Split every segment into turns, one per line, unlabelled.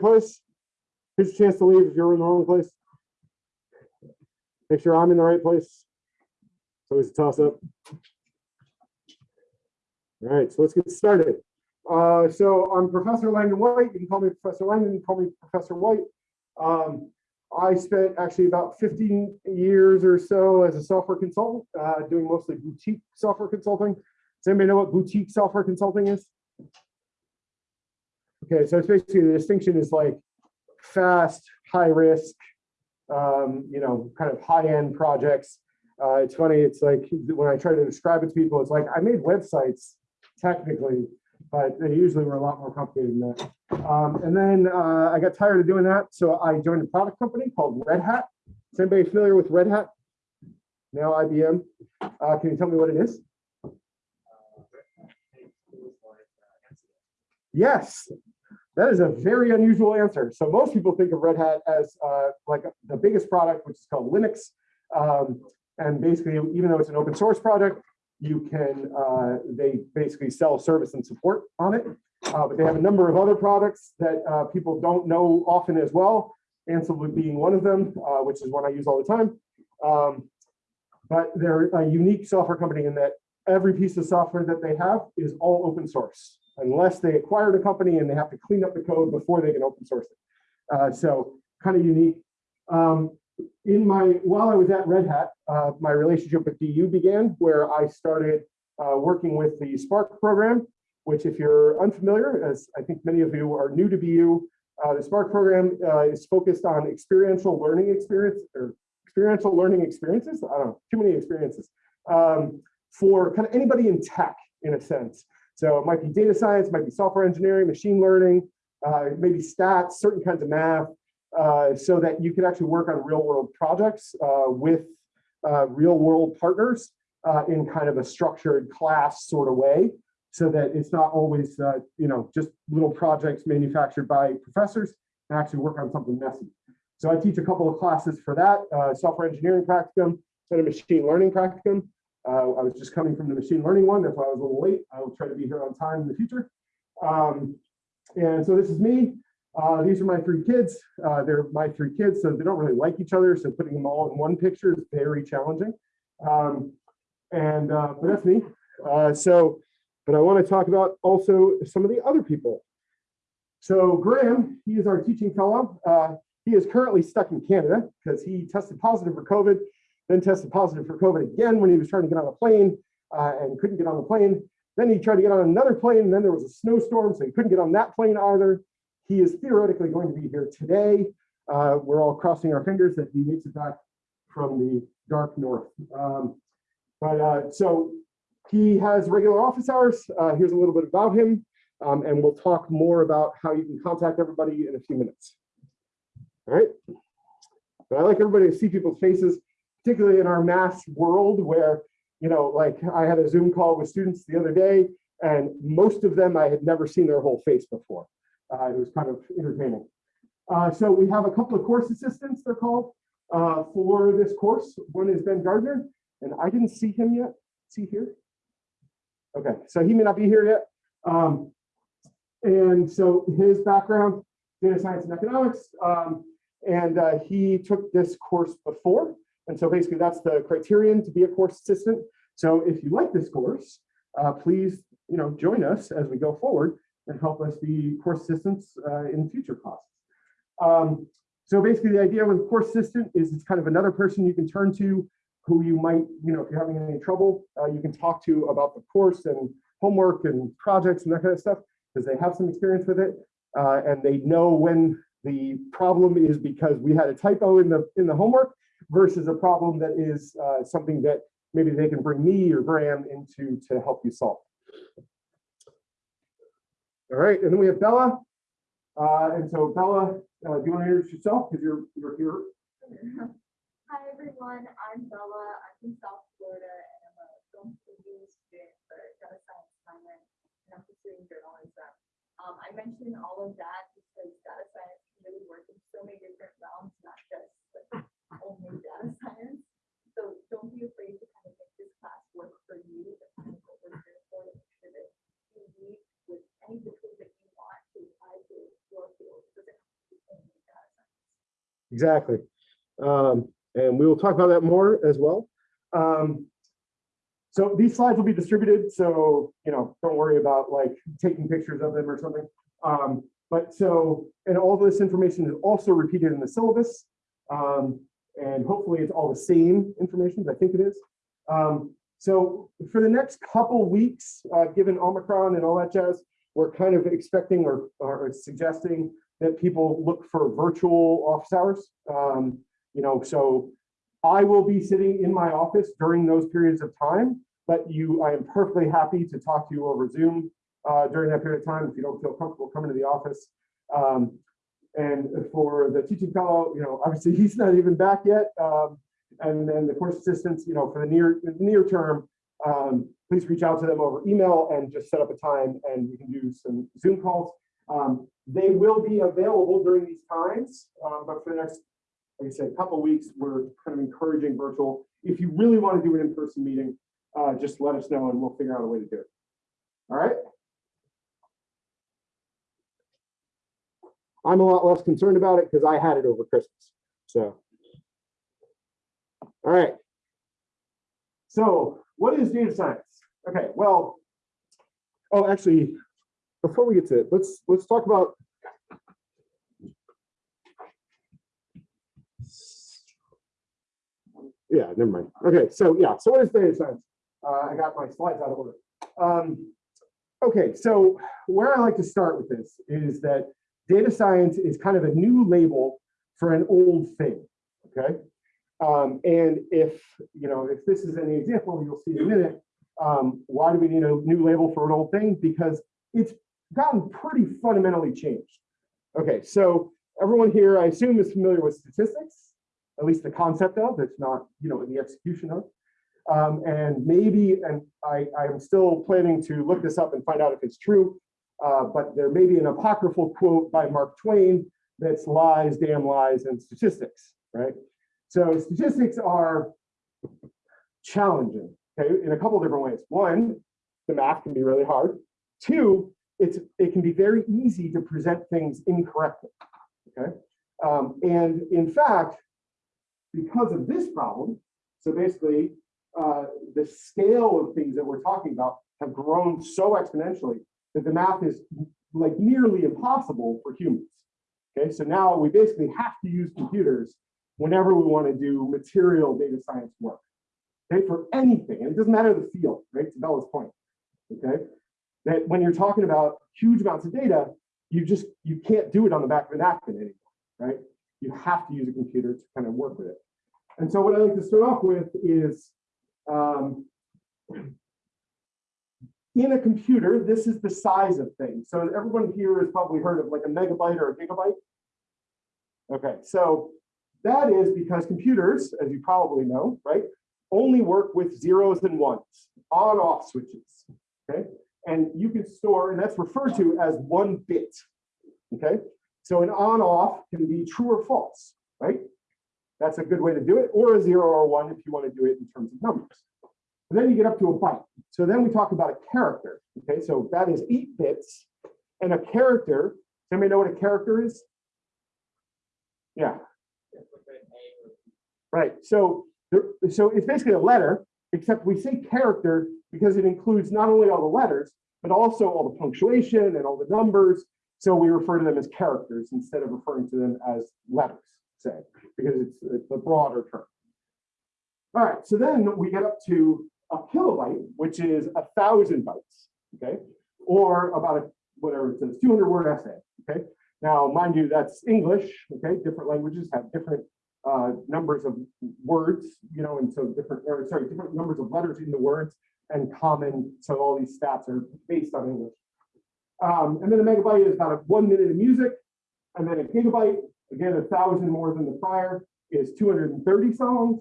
place. Here's a chance to leave if you're in the wrong place. Make sure I'm in the right place. It's always a toss up. All right, so let's get started. Uh, so I'm Professor Langdon White. You can call me Professor Langdon, you can call me Professor White. Um, I spent actually about 15 years or so as a software consultant, uh, doing mostly boutique software consulting. Does anybody know what boutique software consulting is? Okay, so it's basically the distinction is like fast, high risk, um, you know, kind of high end projects. Uh, it's funny, it's like when I try to describe it to people, it's like I made websites technically, but they usually were a lot more complicated than that. Um, and then uh, I got tired of doing that, so I joined a product company called Red Hat. Is anybody familiar with Red Hat? Now IBM. Uh, can you tell me what it is? Yes, that is a very unusual answer. So most people think of Red Hat as uh, like the biggest product, which is called Linux. Um, and basically, even though it's an open source product, you can, uh, they basically sell service and support on it. Uh, but they have a number of other products that uh, people don't know often as well, Ansible being one of them, uh, which is one I use all the time. Um, but they're a unique software company in that every piece of software that they have is all open source, unless they acquired a company and they have to clean up the code before they can open source it. Uh, so kind of unique. Um, in my while I was at Red Hat, uh, my relationship with BU began, where I started uh, working with the Spark program, which if you're unfamiliar, as I think many of you are new to BU, uh, the Spark program uh, is focused on experiential learning experience or experiential learning experiences. I don't know, too many experiences um, for kind of anybody in tech in a sense. So it might be data science, might be software engineering, machine learning, uh, maybe stats, certain kinds of math, uh, so that you can actually work on real world projects uh, with uh, real world partners uh, in kind of a structured class sort of way so that it's not always, uh, you know, just little projects manufactured by professors and actually work on something messy. So I teach a couple of classes for that, software engineering practicum and a machine learning practicum. I was just coming from the machine learning one, that's why I was a little late. I will try to be here on time in the future. Um, and so this is me. Uh, these are my three kids. Uh, they're my three kids, so they don't really like each other. So putting them all in one picture is very challenging. Um, and uh, but that's me. Uh, so, but I want to talk about also some of the other people. So Graham, he is our teaching fellow. Uh, he is currently stuck in Canada because he tested positive for COVID, then tested positive for COVID again when he was trying to get on a plane uh, and couldn't get on the plane. Then he tried to get on another plane, and then there was a snowstorm, so he couldn't get on that plane either. He is theoretically going to be here today. Uh, we're all crossing our fingers that he makes it back from the dark north. Um, but uh, so he has regular office hours. Uh, here's a little bit about him, um, and we'll talk more about how you can contact everybody in a few minutes. All right. But I like everybody to see people's faces, particularly in our mass world where, you know, like I had a Zoom call with students the other day, and most of them I had never seen their whole face before. Uh, it was kind of entertaining. Uh, so we have a couple of course assistants, they're called, uh, for this course. One is Ben Gardner, and I didn't see him yet. See here? Okay, so he may not be here yet. Um, and so his background, data science and economics, um, and uh, he took this course before. And so basically that's the criterion to be a course assistant. So if you like this course, uh, please you know, join us as we go forward and help us be course assistants uh, in future classes. Um, so basically the idea with course assistant is it's kind of another person you can turn to who you might, you know, if you're having any trouble, uh, you can talk to about the course and homework and projects and that kind of stuff because they have some experience with it uh, and they know when the problem is because we had a typo in the in the homework versus a problem that is uh, something that maybe they can bring me or Graham into to help you solve. All right, and then we have Bella. Uh, and so Bella, uh, do you want to introduce yourself? Because you're you're here.
Hi everyone, I'm Bella. I'm from South Florida and I'm a film student for data science minor and I'm pursuing journalism. Um, I mentioned all of that because data science can really work in so many different realms, not just only data science. So don't be afraid to kind of make this class work for you. Kind of what we're here for, make sure that you with any of the tools that you want to apply to your field. It doesn't have to
exactly. Um, and we will talk about that more as well. Um, so these slides will be distributed, so, you know, don't worry about like taking pictures of them or something. Um, but so, and all this information is also repeated in the syllabus. Um, and hopefully it's all the same information, I think it is. Um, so for the next couple weeks, uh, given Omicron and all that jazz, we're kind of expecting or, or suggesting that people look for virtual office hours. Um, you know, so I will be sitting in my office during those periods of time, but you, I am perfectly happy to talk to you over Zoom uh, during that period of time if you don't feel comfortable coming to the office. Um, and for the teaching fellow, you know, obviously he's not even back yet. Um, and then the course assistants, you know, for the near the near term, um, please reach out to them over email and just set up a time and we can do some Zoom calls. Um, they will be available during these times, um, but for the next, like I said, couple weeks, we're kind of encouraging virtual. If you really want to do an in-person meeting, uh, just let us know and we'll figure out a way to do it. All right. I'm a lot less concerned about it because I had it over Christmas. So, all right. So, what is data science? Okay, well, oh, actually, before we get to it, let's let's talk about. Yeah, never mind. Okay, so yeah, so what is data science? Uh, I got my slides out of order. Um, okay, so where I like to start with this is that data science is kind of a new label for an old thing, okay? Um, and if, you know, if this is any example, you'll see in a minute, um, why do we need a new label for an old thing? Because it's gotten pretty fundamentally changed. Okay, so everyone here, I assume is familiar with statistics, at least the concept of, it's not, you know, the execution of. Um, and maybe, and I, I'm still planning to look this up and find out if it's true, uh, but there may be an apocryphal quote by Mark Twain that's lies, damn lies, and statistics, right? So statistics are challenging, okay, in a couple different ways. One, the math can be really hard. Two, it's it can be very easy to present things incorrectly, okay? Um, and in fact, because of this problem, so basically uh, the scale of things that we're talking about have grown so exponentially that the math is like nearly impossible for humans. Okay, so now we basically have to use computers whenever we want to do material data science work. Okay, for anything, and it doesn't matter the field, right? To Bella's point. Okay, that when you're talking about huge amounts of data, you just you can't do it on the back of a napkin anymore, right? You have to use a computer to kind of work with it. And so what I like to start off with is um, in a computer, this is the size of things. So everyone here has probably heard of like a megabyte or a gigabyte. Okay, so that is because computers, as you probably know, right, only work with zeros and ones, on off switches. Okay, and you can store, and that's referred to as one bit. Okay, so an on off can be true or false, right? That's a good way to do it, or a zero or one if you want to do it in terms of numbers. And then you get up to a byte. So then we talk about a character. Okay, so that is eight bits. And a character, does anybody know what a character is? Yeah. Right. So, there, so it's basically a letter, except we say character because it includes not only all the letters, but also all the punctuation and all the numbers. So we refer to them as characters instead of referring to them as letters, say, because it's, it's a broader term. All right, so then we get up to a kilobyte, which is a thousand bytes, okay? Or about a, whatever it says, 200 word essay, okay? Now, mind you, that's English, okay? Different languages have different uh, numbers of words, you know, and so different, or sorry, different numbers of letters in the words and common, so all these stats are based on English. Um, and then a megabyte is about a one minute of music, and then a gigabyte, again, a thousand more than the prior, is 230 songs.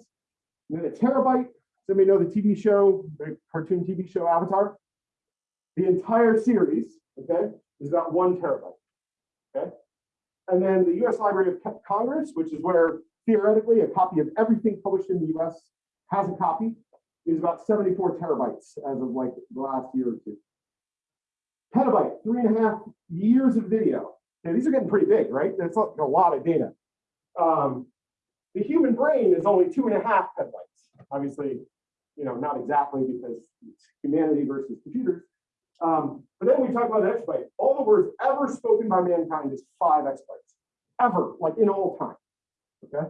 And then a terabyte Somebody know the TV show, the cartoon TV show Avatar? The entire series, okay, is about one terabyte, okay? And then the US Library of Congress, which is where theoretically a copy of everything published in the US has a copy, is about 74 terabytes as of like the last year or two. Petabyte, three and a half years of video. Okay, these are getting pretty big, right? That's a lot of data. Um, the human brain is only two and a half petabytes. Obviously, you know, not exactly because it's humanity versus computers. Um, but then we talk about exabyte. All the words ever spoken by mankind is five exabytes, ever, like in all time. Okay.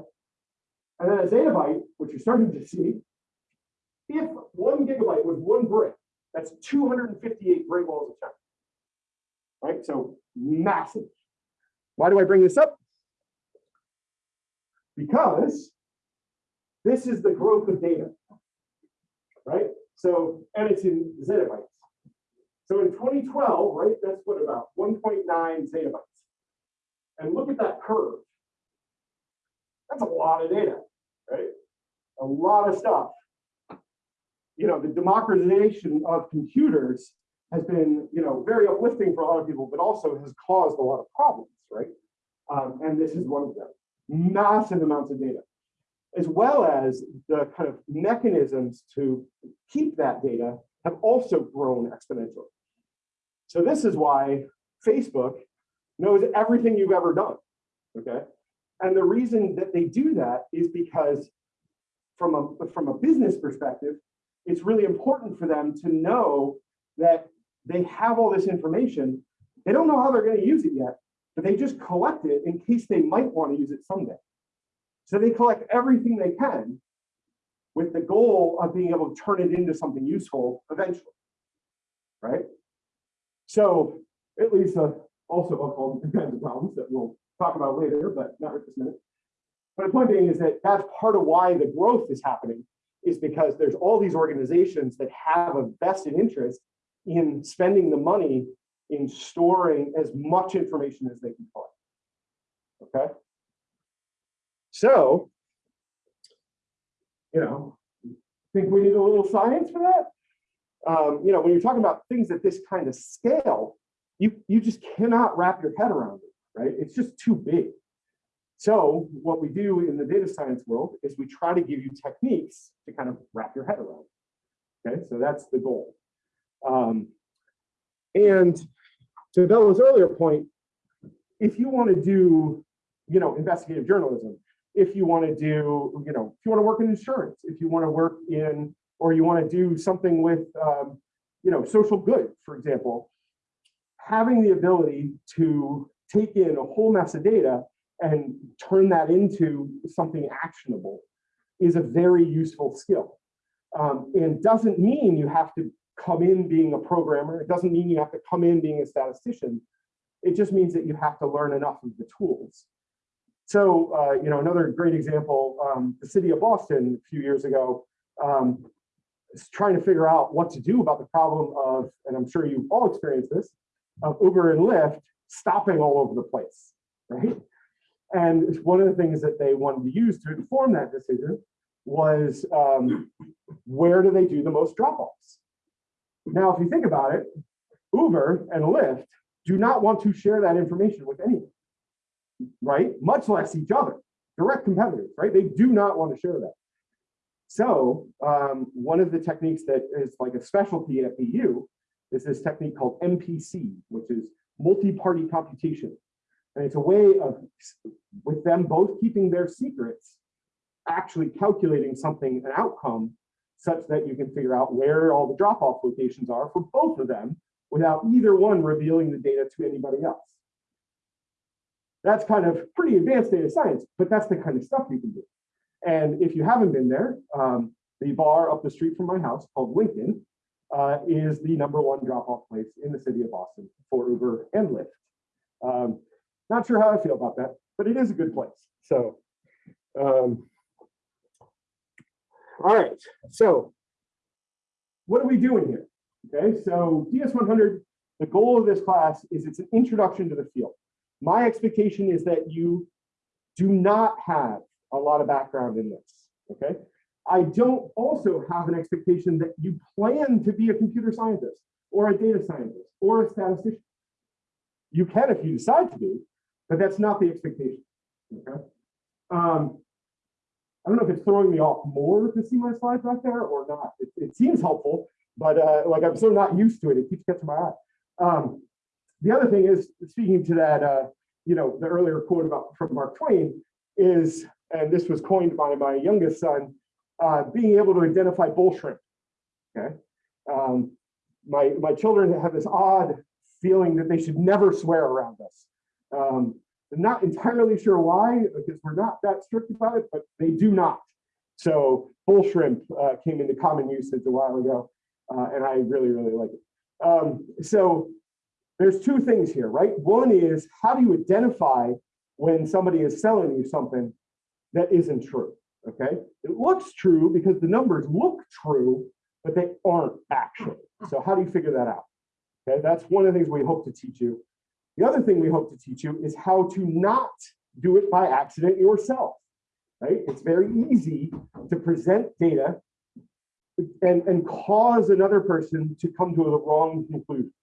And then a zettabyte, which you're starting to see, if one gigabyte was one brick, that's 258 Great Walls of China. Right? So massive. Why do I bring this up? Because this is the growth of data. Right? So, and it's in zettabytes. So in 2012, right, that's what about 1.9 zettabytes. And look at that curve. That's a lot of data, right? A lot of stuff. You know, the democratization of computers has been, you know, very uplifting for a lot of people, but also has caused a lot of problems, right? Um, and this is one of them. Massive amounts of data, as well as the kind of mechanisms to keep that data have also grown exponentially. So this is why Facebook knows everything you've ever done, okay? And the reason that they do that is because from a, from a business perspective, it's really important for them to know that they have all this information. They don't know how they're going to use it yet, but they just collect it in case they might want to use it someday. So they collect everything they can with the goal of being able to turn it into something useful eventually, right? So it leads to also all kinds of problems that we'll talk about later, but not right this minute. But the point being is that that's part of why the growth is happening is because there's all these organizations that have a vested interest in spending the money in storing as much information as they can collect. Okay. So, you know, think we need a little science for that? Um, you know, when you're talking about things at this kind of scale, you, you just cannot wrap your head around it, right? It's just too big. So what we do in the data science world is we try to give you techniques to kind of wrap your head around. Okay, so that's the goal. Um, and to Bella's earlier point, if you want to do, you know, investigative journalism, if you want to do, you know, if you want to work in insurance, if you want to work in, or you want to do something with, um, you know, social good, for example, having the ability to take in a whole mass of data and turn that into something actionable is a very useful skill. Um, and doesn't mean you have to come in being a programmer. It doesn't mean you have to come in being a statistician. It just means that you have to learn enough of the tools. So, uh, you know, another great example, um, the city of Boston a few years ago, um, is trying to figure out what to do about the problem of, and I'm sure you've all experienced this, of Uber and Lyft stopping all over the place, right? And one of the things that they wanted to use to inform that decision was um, where do they do the most drop-offs? Now, if you think about it, Uber and Lyft do not want to share that information with anyone, right? Much less each other, direct competitors, right? They do not want to share that. So um, one of the techniques that is like a specialty at BU is this technique called MPC, which is multi-party computation. And it's a way of, with them both keeping their secrets, actually calculating something, an outcome, such that you can figure out where all the drop-off locations are for both of them without either one revealing the data to anybody else. That's kind of pretty advanced data science, but that's the kind of stuff you can do. And if you haven't been there, um, the bar up the street from my house called Lincoln uh, is the number one drop-off place in the city of Boston for Uber and Lyft. Um, not sure how I feel about that, but it is a good place. So, um, all right. So, what are we doing here? Okay, so DS100, the goal of this class is it's an introduction to the field. My expectation is that you do not have a lot of background in this. Okay, I don't also have an expectation that you plan to be a computer scientist or a data scientist or a statistician. You can if you decide to be, but that's not the expectation. Okay. Um, I don't know if it's throwing me off more to see my slides back there or not. It, it seems helpful, but uh, like I'm so not used to it, it keeps catching my eye. Um, the other thing is, speaking to that, uh, you know, the earlier quote about from Mark Twain, is, and this was coined by my youngest son, uh, being able to identify bull shrimp. Okay. Um, my, my children have this odd feeling that they should never swear around us. Um, I'm not entirely sure why, because we're not that strict about it, but they do not. So bull shrimp uh, came into common usage a while ago, uh, and I really, really like it. Um, so there's two things here, right? One is how do you identify when somebody is selling you something that isn't true, okay? It looks true because the numbers look true, but they aren't actually. So how do you figure that out? Okay, that's one of the things we hope to teach you. The other thing we hope to teach you is how to not do it by accident yourself, right? It's very easy to present data and, and cause another person to come to the wrong conclusion,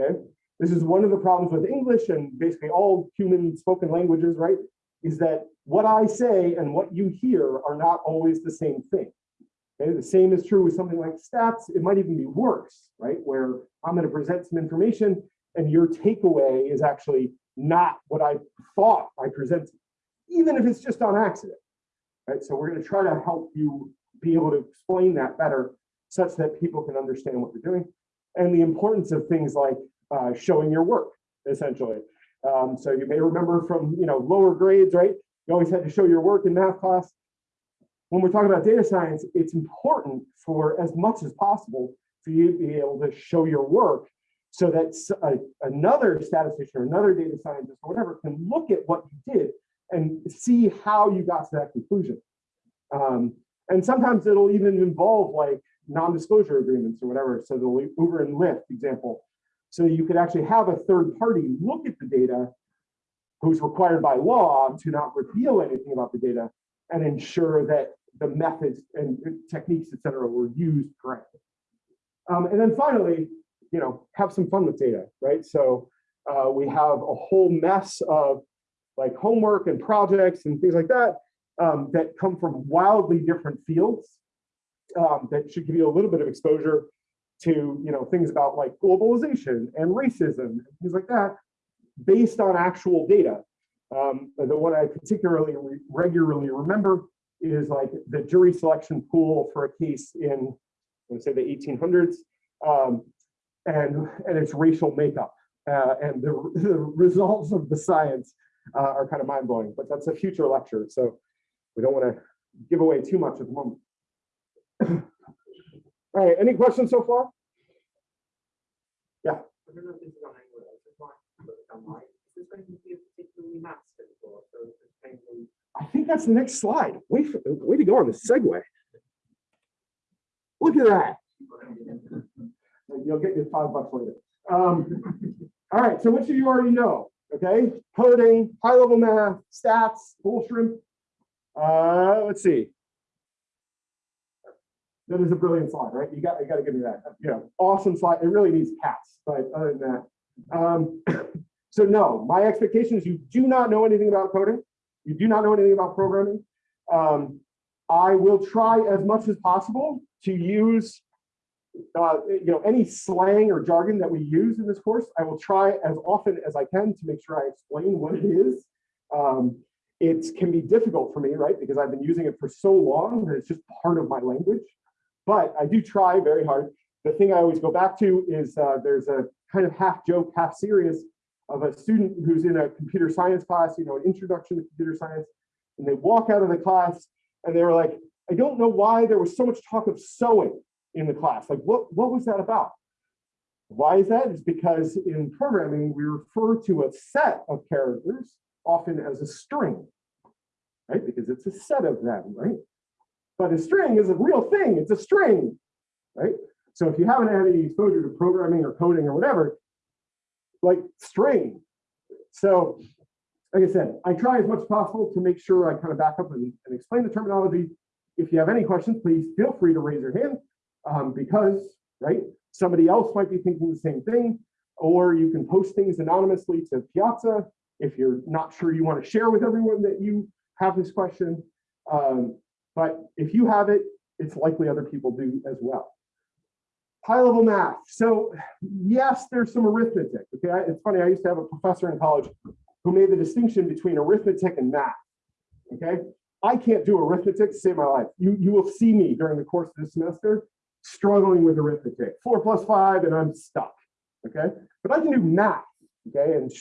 okay? This is one of the problems with English and basically all human spoken languages, right? Is that what I say and what you hear are not always the same thing. Okay, the same is true with something like stats. It might even be worse, right? Where I'm going to present some information and your takeaway is actually not what I thought I presented, even if it's just on accident, right? So we're going to try to help you be able to explain that better such that people can understand what you're doing and the importance of things like uh, showing your work, essentially. Um, so you may remember from you know lower grades, right? You always had to show your work in math class when we're talking about data science, it's important for as much as possible for you to be able to show your work so that a, another statistician or another data scientist or whatever can look at what you did and see how you got to that conclusion. Um, and sometimes it'll even involve like non-disclosure agreements or whatever. So the Uber and Lyft example. So you could actually have a third party look at the data who's required by law to not reveal anything about the data and ensure that the methods and techniques, et cetera, were used correctly. Um, and then finally, you know, have some fun with data, right? So uh, we have a whole mess of like homework and projects and things like that um, that come from wildly different fields um, that should give you a little bit of exposure to, you know, things about like globalization and racism and things like that based on actual data. Um, the one I particularly re regularly remember is like the jury selection pool for a case in, let's say the 1800s, um, and, and its racial makeup. Uh, and the, the, results of the science uh, are kind of mind blowing, but that's a future lecture. So we don't want to give away too much at the moment. All right, any questions so far? Yeah.
I don't know if this is on angle, I just might put it. Is this going to be a particularly maths or so it's mainly
I think that's the next slide. Way, for, way to go on the segue. Look at that. You'll get your five bucks later. Um, all right, so which of you already know? Okay, coding, high level math, stats, bull shrimp. Uh, let's see. That is a brilliant slide, right? You got, you got to give me that. You know, awesome slide. It really needs cats, but other than that. Um, so no, my expectation is you do not know anything about coding you do not know anything about programming, um, I will try as much as possible to use uh, you know, any slang or jargon that we use in this course. I will try as often as I can to make sure I explain what it is. Um, it can be difficult for me, right? Because I've been using it for so long that it's just part of my language. But I do try very hard. The thing I always go back to is uh, there's a kind of half joke, half serious of a student who's in a computer science class, you know, an introduction to computer science, and they walk out of the class and they were like, I don't know why there was so much talk of sewing in the class. Like, what, what was that about? Why is that? It's because in programming, we refer to a set of characters often as a string, right? Because it's a set of them, right? But a string is a real thing. It's a string, right? So if you haven't had any exposure to programming or coding or whatever, like string. So like I said, I try as much as possible to make sure I kind of back up and, and explain the terminology. If you have any questions, please feel free to raise your hand um, because, right, somebody else might be thinking the same thing, or you can post things anonymously to Piazza if you're not sure you want to share with everyone that you have this question. Um, but if you have it, it's likely other people do as well high level math. So yes, there's some arithmetic. Okay, it's funny. I used to have a professor in college who made the distinction between arithmetic and math. okay? I can't do arithmetic to save my life. You, you will see me during the course of the semester struggling with arithmetic, four plus five, and I'm stuck, okay? But I can do math, okay? And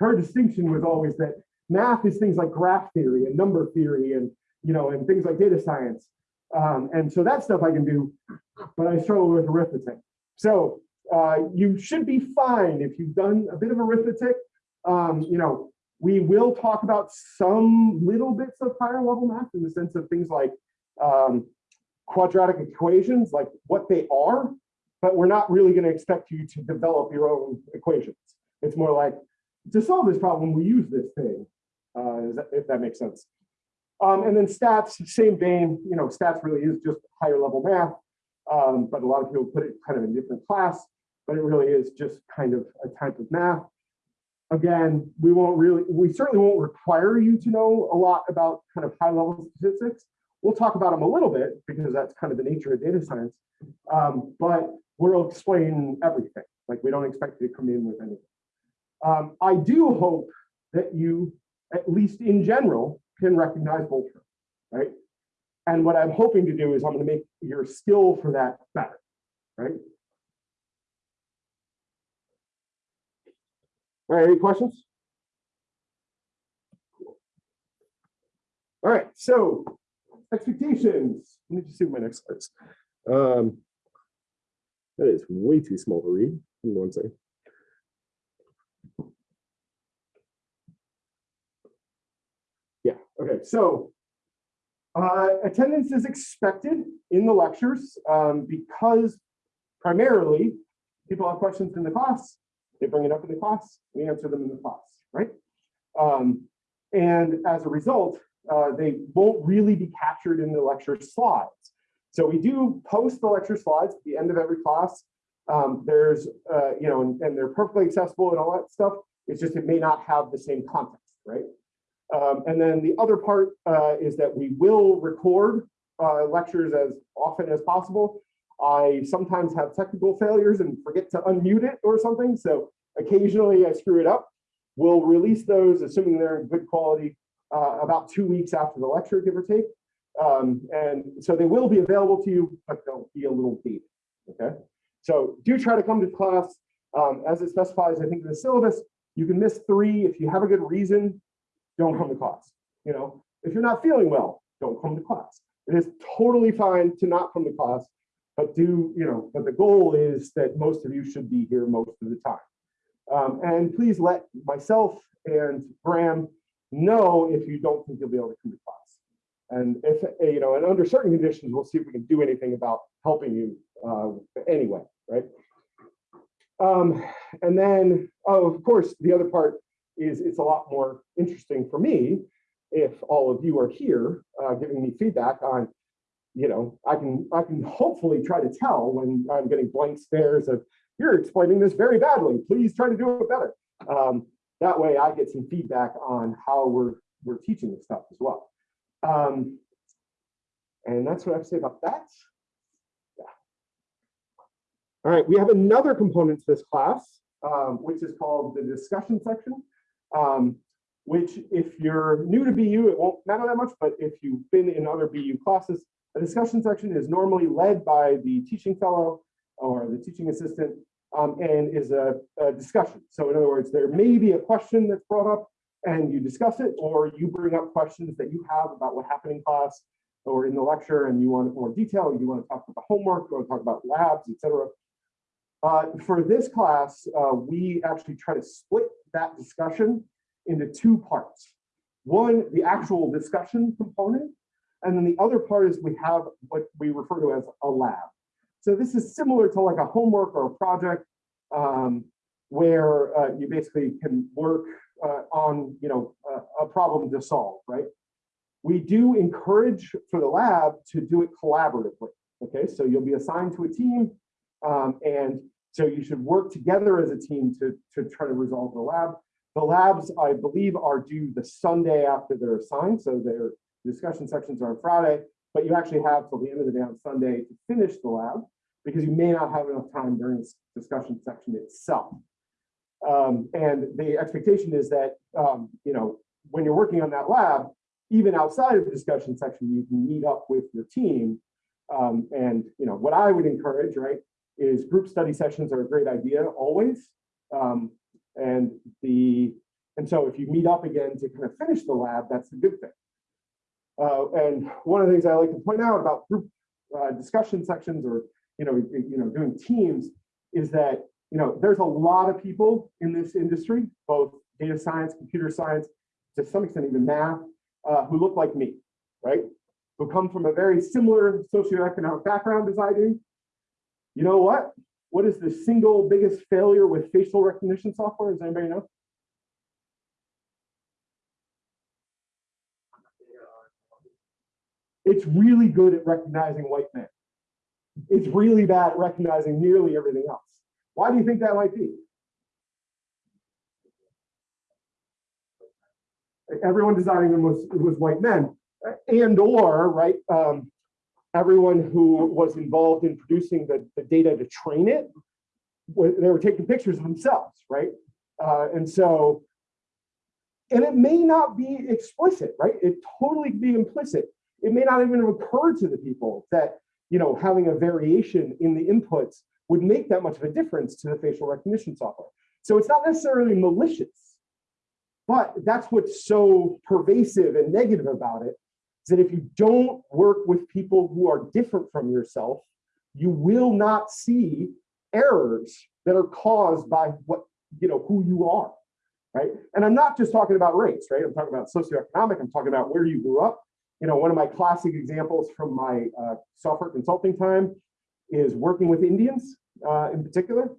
her distinction was always that math is things like graph theory and number theory and, you know, and things like data science. Um, and so that stuff I can do, but I struggle with arithmetic. So uh, you should be fine if you've done a bit of arithmetic. Um, you know, we will talk about some little bits of higher level math in the sense of things like um, quadratic equations, like what they are, but we're not really going to expect you to develop your own equations. It's more like to solve this problem, we use this thing, uh, if that makes sense. Um, and then stats, same vein, you know, stats really is just higher level math, um, but a lot of people put it kind of in different class, but it really is just kind of a type of math. Again, we won't really, we certainly won't require you to know a lot about kind of high level statistics. We'll talk about them a little bit because that's kind of the nature of data science. Um, but we'll explain everything. Like we don't expect you to come in with anything. Um, I do hope that you, at least in general, can recognize Voltron, right? And what I'm hoping to do is I'm going to make your skill for that better, right? All right, any questions? All right, so expectations. Let me just see what my next slide is. Um, that is way too small to read. Give me one second. So uh, attendance is expected in the lectures um, because primarily people have questions in the class, they bring it up in the class, we answer them in the class, right? Um, and as a result, uh, they won't really be captured in the lecture slides. So we do post the lecture slides at the end of every class. Um, there's, uh, you know, and, and they're perfectly accessible and all that stuff. It's just it may not have the same context, right? Um, and then the other part uh, is that we will record uh, lectures as often as possible. I sometimes have technical failures and forget to unmute it or something. So occasionally I screw it up. We'll release those, assuming they're in good quality, uh, about two weeks after the lecture, give or take. Um, and so they will be available to you, but they'll be a little deep. okay? So do try to come to class. Um, as it specifies, I think in the syllabus, you can miss three if you have a good reason, don't come to class. You know, if you're not feeling well, don't come to class. It is totally fine to not come to class, but do, you know, but the goal is that most of you should be here most of the time. Um, and please let myself and Graham know if you don't think you'll be able to come to class. And if, you know, and under certain conditions, we'll see if we can do anything about helping you uh, anyway, right? Um, and then, oh, of course, the other part is it's a lot more interesting for me if all of you are here uh, giving me feedback on, you know, I can I can hopefully try to tell when I'm getting blank stares of you're explaining this very badly. Please try to do it better. Um, that way, I get some feedback on how we're we're teaching this stuff as well. Um, and that's what I have to say about that. Yeah. All right, we have another component to this class, um, which is called the discussion section um, which if you're new to BU, it won't matter that much, but if you've been in other BU classes, a discussion section is normally led by the teaching fellow or the teaching assistant um, and is a, a, discussion. So in other words, there may be a question that's brought up and you discuss it, or you bring up questions that you have about what happened in class or in the lecture and you want more detail, you want to talk about the homework, you want to talk about labs, etc. Uh, for this class, uh, we actually try to split that discussion into two parts. One, the actual discussion component, and then the other part is we have what we refer to as a lab. So this is similar to like a homework or a project um, where uh, you basically can work uh, on you know a, a problem to solve, right? We do encourage for the lab to do it collaboratively. Okay, so you'll be assigned to a team um, and so you should work together as a team to, to try to resolve the lab. The labs, I believe, are due the Sunday after they're assigned. So their discussion sections are on Friday, but you actually have till the end of the day on Sunday to finish the lab because you may not have enough time during this discussion section itself. Um, and the expectation is that, um, you know, when you're working on that lab, even outside of the discussion section, you can meet up with your team. Um, and you know what I would encourage, right, is group study sessions are a great idea always. Um, and the and so if you meet up again to kind of finish the lab, that's a good thing. Uh, and one of the things I like to point out about group uh, discussion sections or you know you know doing teams is that you know there's a lot of people in this industry, both data science, computer science, to some extent even math, uh, who look like me, right? Who come from a very similar socioeconomic background as I do. You know what? What is the single biggest failure with facial recognition software? Does anybody know? It's really good at recognizing white men. It's really bad at recognizing nearly everything else. Why do you think that might be? Everyone designing them was, was white men and or, right, um, everyone who was involved in producing the, the data to train it, they were taking pictures of themselves, right? Uh, and so, and it may not be explicit, right? It totally be implicit. It may not even have occurred to the people that, you know, having a variation in the inputs would make that much of a difference to the facial recognition software. So it's not necessarily malicious, but that's what's so pervasive and negative about it is that if you don't work with people who are different from yourself, you will not see errors that are caused by what, you know, who you are, right? And I'm not just talking about race, right? I'm talking about socioeconomic, I'm talking about where you grew up. You know, one of my classic examples from my uh, software consulting time is working with Indians uh, in particular,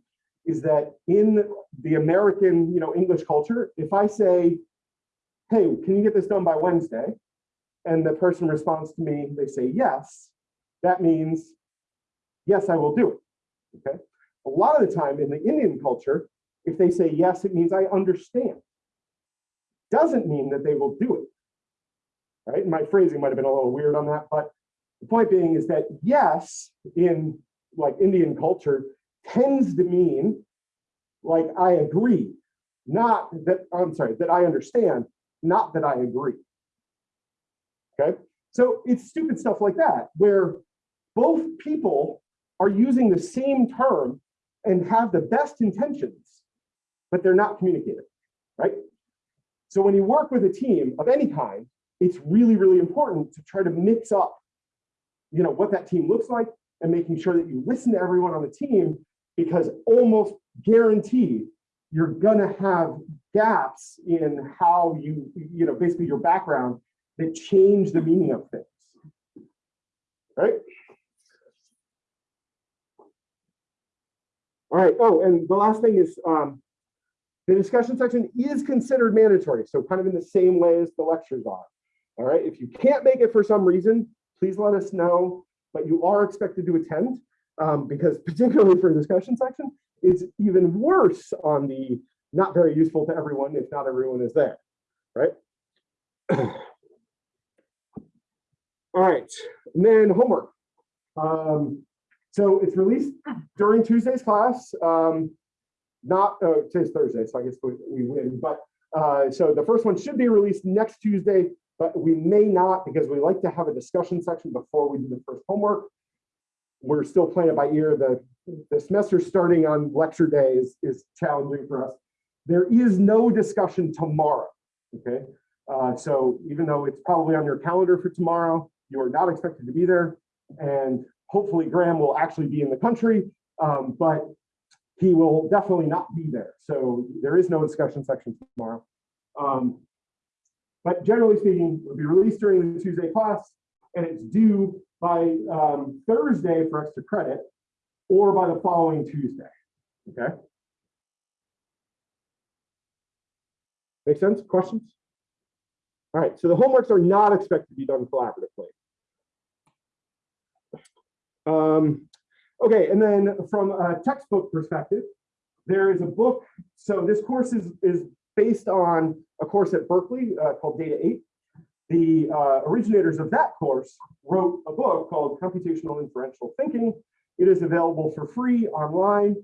is that in the American, you know, English culture, if I say, hey, can you get this done by Wednesday? And the person responds to me, they say yes, that means, yes, I will do it. Okay. A lot of the time in the Indian culture, if they say yes, it means I understand. Doesn't mean that they will do it. Right. My phrasing might have been a little weird on that, but the point being is that yes, in like Indian culture, tends to mean like I agree, not that I'm sorry, that I understand, not that I agree. Okay, so it's stupid stuff like that, where both people are using the same term and have the best intentions, but they're not communicating, right? So when you work with a team of any kind, it's really, really important to try to mix up, you know, what that team looks like and making sure that you listen to everyone on the team because almost guaranteed you're gonna have gaps in how you, you know, basically your background that change the meaning of things. Right? All right. Oh, and the last thing is um, the discussion section is considered mandatory. So kind of in the same way as the lectures are. All right. If you can't make it for some reason, please let us know. But you are expected to attend um, because particularly for the discussion section, it's even worse on the not very useful to everyone if not everyone is there. Right. All right, and then homework. Um, so it's released during Tuesday's class. Um, not uh, today's Thursday, so I guess we, we win. But uh, so the first one should be released next Tuesday, but we may not because we like to have a discussion section before we do the first homework. We're still playing it by ear. The the semester starting on lecture day is, is challenging for us. There is no discussion tomorrow. Okay, uh, so even though it's probably on your calendar for tomorrow, you are not expected to be there. And hopefully Graham will actually be in the country, um, but he will definitely not be there. So there is no discussion section tomorrow. Um, but generally speaking, it will be released during the Tuesday class and it's due by um, Thursday for extra credit or by the following Tuesday, okay? Make sense? Questions? All right, so the homeworks are not expected to be done collaboratively. Um, okay, and then from a textbook perspective, there is a book. So this course is, is based on a course at Berkeley uh, called Data 8. The uh, originators of that course wrote a book called Computational Inferential Thinking. It is available for free online.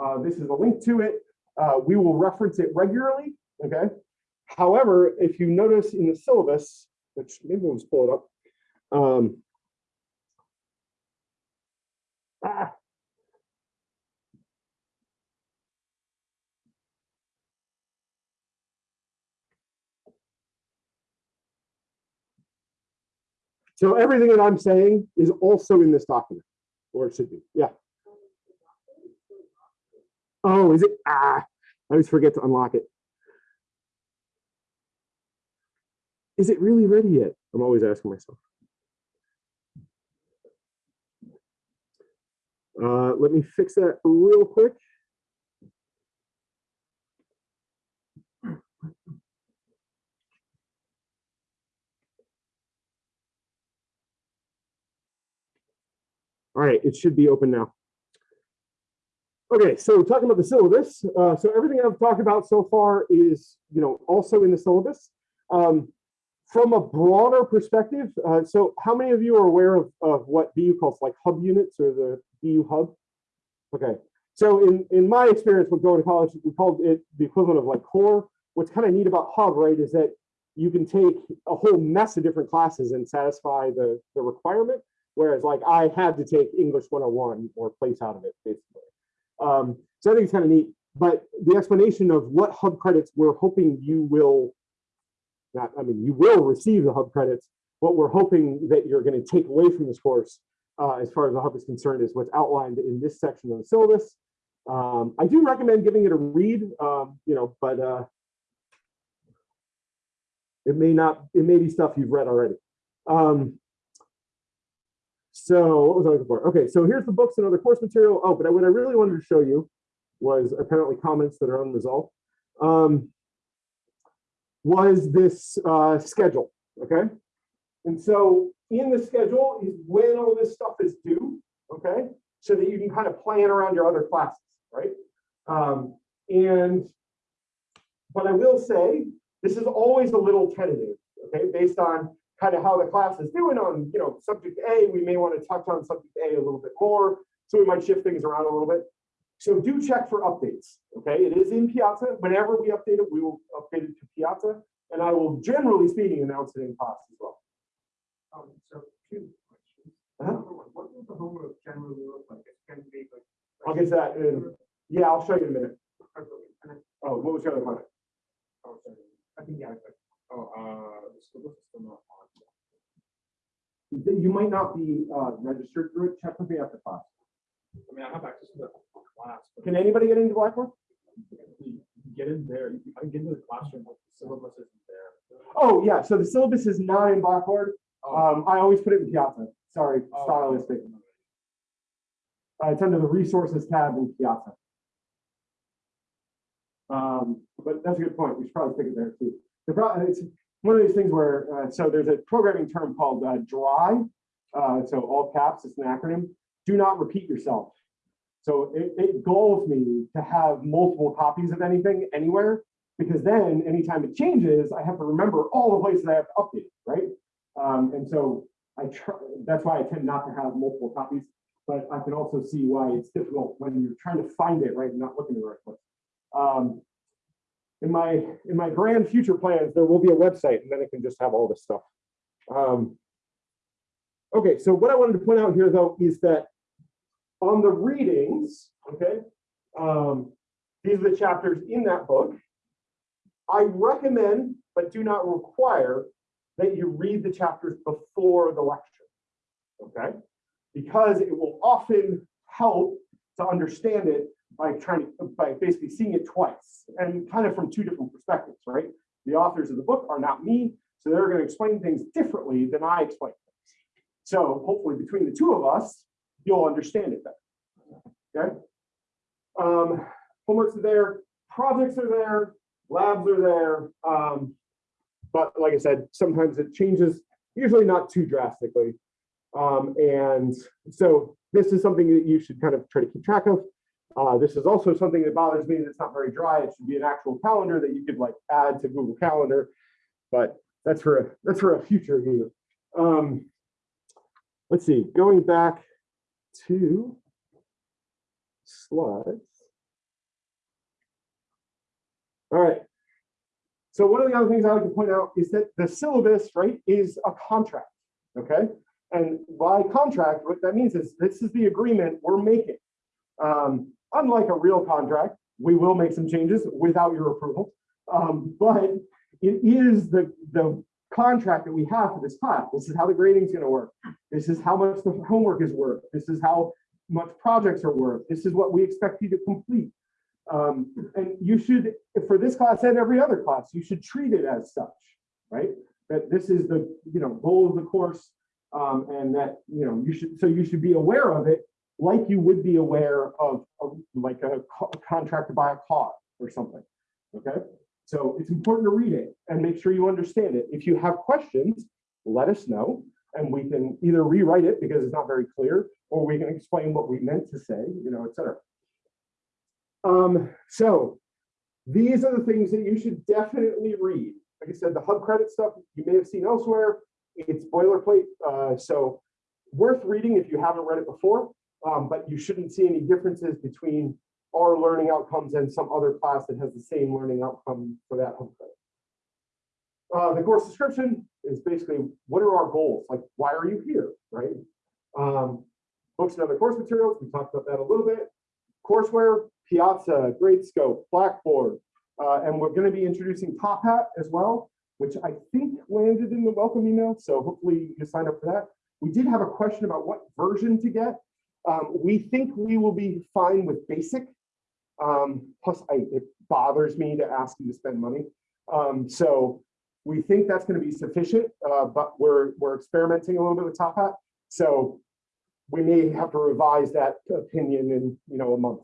Uh, this is a link to it. Uh, we will reference it regularly, okay? However, if you notice in the syllabus, which maybe we'll just pull it up. Um, ah. So everything that I'm saying is also in this document, or it should be, yeah. Oh, is it? Ah, I always forget to unlock it. Is it really ready yet? I'm always asking myself. Uh, let me fix that real quick. All right, it should be open now. Okay, so talking about the syllabus, uh, so everything I've talked about so far is, you know, also in the syllabus. Um, from a broader perspective, uh, so how many of you are aware of, of what BU calls like hub units or the BU hub? Okay, so in, in my experience with going to college, we called it the equivalent of like core. What's kind of neat about hub, right, is that you can take a whole mess of different classes and satisfy the, the requirement. Whereas like I had to take English 101 or place out of it, basically. Um, so I think it's kind of neat. But the explanation of what hub credits we're hoping you will not, I mean, you will receive the hub credits. What we're hoping that you're going to take away from this course, uh, as far as the hub is concerned, is what's outlined in this section of the syllabus. Um, I do recommend giving it a read, um, you know, but uh, it may not, it may be stuff you've read already. Um, so what was I looking for? Okay, so here's the books and other course material. Oh, but what I really wanted to show you was apparently comments that are unresolved. Um, was this uh, schedule, okay? And so in the schedule is when all this stuff is due, okay? So that you can kind of plan around your other classes, right? Um, and, but I will say, this is always a little tentative, okay? Based on kind of how the class is doing on, you know, subject A, we may want to touch on subject A a little bit more. So we might shift things around a little bit. So do check for updates. Okay, it is in Piazza. Whenever we update it, we will update it to Piazza, and I will generally speaking announce it in class as well.
Um, so two questions.
Uh-huh.
Number one, what does the homework generally look like? Going to be like.
I'll get to that in- Yeah, I'll show you in a minute. Oh, what was your other comment?
oh, sorry. I think, yeah, but, oh, uh, the syllabus is still not on.
You might not be uh, registered through it. Check with me after class.
I mean, I have access to the class. but
Can anybody get into Blackboard?
Get in there, I can get into the classroom, but the syllabus isn't there.
Oh, yeah. So the syllabus is not in Blackboard.
Oh,
Um, I always put it in Piazza. Sorry,
oh,
stylistic. Uh, it's under the resources tab in Piazza. Um, but that's a good point. We should probably stick it there too. The pro- it's one of these things where, uh, so there's a programming term called uh, DRY. Uh, so all caps, it's an acronym. Do not repeat yourself. So it, it galls me to have multiple copies of anything anywhere because then anytime it changes, I have to remember all the places I have to update, right? Um, and so I try, that's why I tend not to have multiple copies, but I can also see why it's difficult when you're trying to find it, right? and Not looking in the right place. Um, in my, in my grand future plans, there will be a website and then it can just have all this stuff. Um, okay, so what I wanted to point out here though is that on the readings, okay, um, these are the chapters in that book. I recommend, but do not require, that you read the chapters before the lecture, okay? Because it will often help to understand it by trying to, by basically seeing it twice and kind of from two different perspectives, right? The authors of the book are not me, so they're going to explain things differently than I explain things. So hopefully between the two of us, you'll understand it better, okay? Um, homeworks are there, projects are there, labs are there. Um, but like I said, sometimes it changes, usually not too drastically. Um, and so this is something that you should kind of try to keep track of. Uh, this is also something that bothers me that's not very dry. It should be an actual calendar that you could like add to Google Calendar, but that's for a, that's for a future view. Um, let's see, going back to slides. All right. so one of the other things I like to point out is that the syllabus, right, is a contract, okay? And by contract, what that means is this is the agreement we're making. Um, unlike a real contract, we will make some changes without your approval. Um, but it is the, the contract that we have for this class. This is how the grading is gonna work. This is how much the homework is worth. This is how much projects are worth. This is what we expect you to complete. Um, and you should, for this class and every other class, you should treat it as such, right? That this is the, you know, goal of the course. Um, and that, you know, you should, so you should be aware of it like you would be aware of, of like a co- contract to buy a car or something, okay? So it's important to read it and make sure you understand it. If you have questions, let us know and we can either rewrite it because it's not very clear, or we can explain what we meant to say, you know, et cetera. Um, so these are the things that you should definitely read. Like I said, the hub credit stuff you may have seen elsewhere. It's boilerplate, uh, so worth reading if you haven't read it before. Um, but you shouldn't see any differences between our learning outcomes and some other class that has the same learning outcome for that hub credit. Uh, the course description is basically what are our goals? Like, why are you here, right? Um, books and other course materials, we talked about that a little bit. Courseware, Piazza, Gradescope, Blackboard, uh, and we're going to be introducing Top Hat as well, which I think landed in the welcome email. So hopefully you signed up for that. We did have a question about what version to get. Um, we think we will be fine with basic. Um, plus, I, it bothers me to ask you to spend money. Um, so we think that's going to be sufficient, uh, but we're we're experimenting a little bit with Top Hat. So we may have to revise that opinion in you know a month.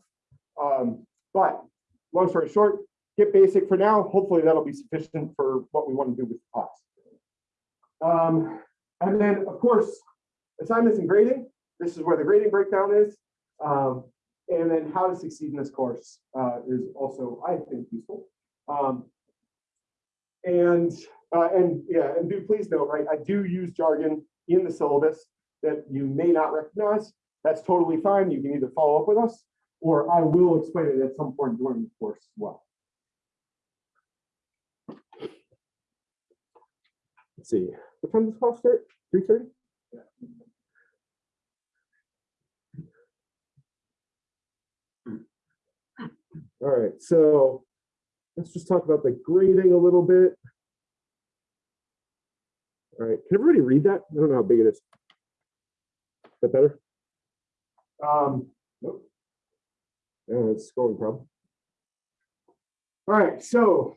Um, but long story short, get basic for now. Hopefully that'll be sufficient for what we want to do with the class. Um, and then of course, assignments and grading. This is where the grading breakdown is. Um, and then how to succeed in this course uh, is also, I think, useful. Um, and uh, and yeah, and do please note, right? I do use jargon in the syllabus that you may not recognize. That's totally fine. You can either follow up with us, or I will explain it at some point during the course as well. Let's see. What time does class start? Three thirty. All right, so let's just talk about the grading a little bit. All right, can everybody read that? I don't know how big it is. Is that better? Um, nope. Yeah, it's scrolling problem. All right, so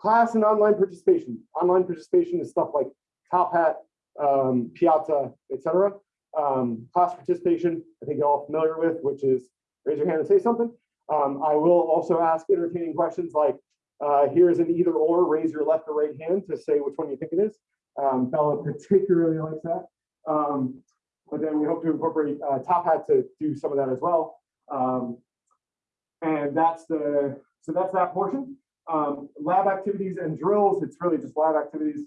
class and online participation. Online participation is stuff like Top Hat, um, Piazza, etc. Um, class participation, I think you're all familiar with, which is raise your hand and say something. Um, I will also ask entertaining questions like, uh, here's an either or, raise your left or right hand to say which one you think it is. Um, Bella particularly likes that. Um, but then we hope to incorporate uh, Top Hat to do some of that as well. Um, and that's the, so that's that portion. Um, lab activities and drills, it's really just lab activities.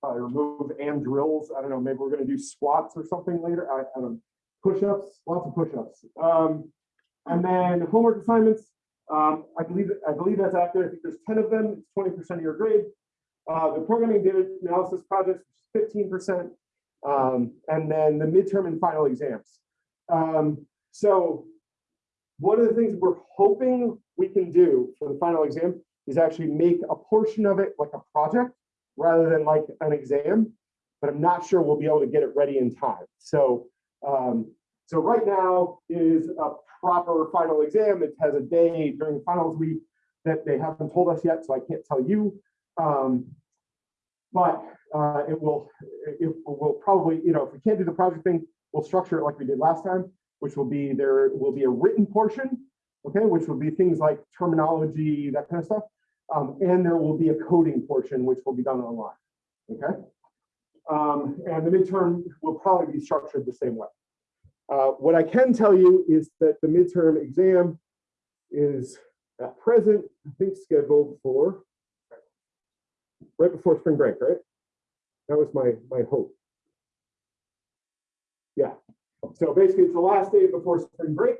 Probably remove and drills. I don't know, maybe we're gonna do squats or something later. I, I don't know. Push-ups, lots of push-ups. And then homework assignments, um, I believe, I believe that's accurate. I think there's 10 of them, it's 20% of your grade. Uh, the programming data analysis projects, 15%. Um, and then the midterm and final exams. Um, so one of the things we're hoping we can do for the final exam is actually make a portion of it like a project rather than like an exam, but I'm not sure we'll be able to get it ready in time. So, um, so right now is a proper final exam. It has a day during finals week that they haven't told us yet, so I can't tell you. Um, but uh, it will, it will probably, you know, if we can't do the project thing, we'll structure it like we did last time, which will be there will be a written portion, okay, which will be things like terminology, that kind of stuff. Um, and there will be a coding portion, which will be done online, okay? Um, and the midterm will probably be structured the same way. Uh, what I can tell you is that the midterm exam is at present, I think scheduled for right before spring break, right? That was my my hope. Yeah. So basically, it's the last day before spring break.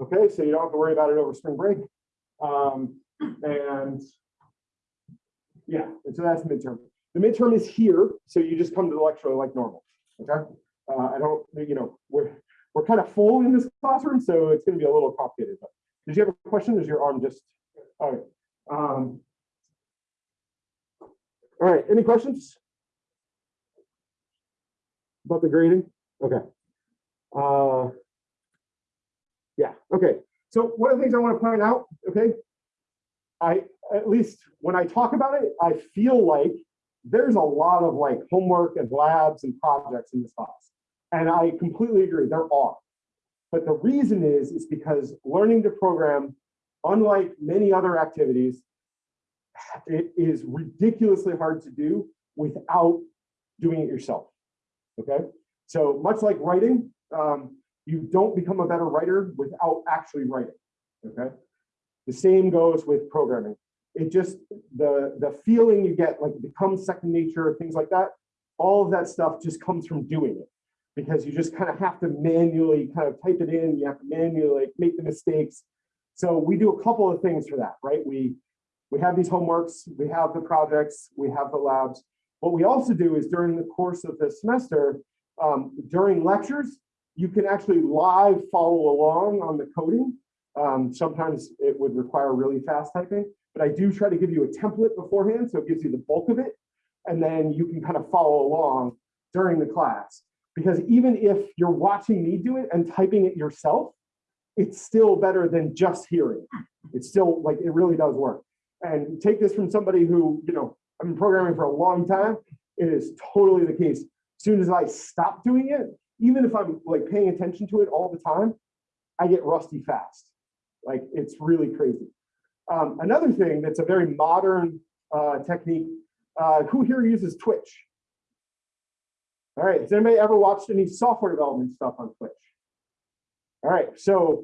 Okay, so you don't have to worry about it over spring break. Um, and Yeah, and so that's midterm. The midterm is here, so you just come to the lecture like normal, okay? Uh, I don't, you know, we're, we're kind of full in this classroom, so it's gonna be a little complicated, but did you have a question? Is your arm just, all right. Um, all right, any questions? About the grading? Okay. Uh, yeah, okay. So one of the things I want to point out, okay, I, at least when I talk about it, I feel like there's a lot of like homework and labs and projects in this class. And I completely agree, there are. But the reason is, is because learning to program, unlike many other activities, it is ridiculously hard to do without doing it yourself. Okay, so much like writing, um, you don't become a better writer without actually writing. Okay, the same goes with programming. It just the the feeling you get like it becomes second nature, things like that. All of that stuff just comes from doing it because you just kind of have to manually kind of type it in. You have to manually make the mistakes. So we do a couple of things for that, right? We we have these homeworks, we have the projects, we have the labs. What we also do is during the course of the semester, um, during lectures, you can actually live follow along on the coding. Um, sometimes it would require really fast typing, but I do try to give you a template beforehand, so it gives you the bulk of it, and then you can kind of follow along during the class. Because even if you're watching me do it and typing it yourself, it's still better than just hearing. It's still like, it really does work. And take this from somebody who, you know, I've been programming for a long time. It is totally the case. As soon as I stop doing it, even if I'm like paying attention to it all the time, I get rusty fast. Like it's really crazy. Um, another thing that's a very modern uh, technique, uh, who here uses Twitch? All right, has anybody ever watched any software development stuff on Twitch? All right, so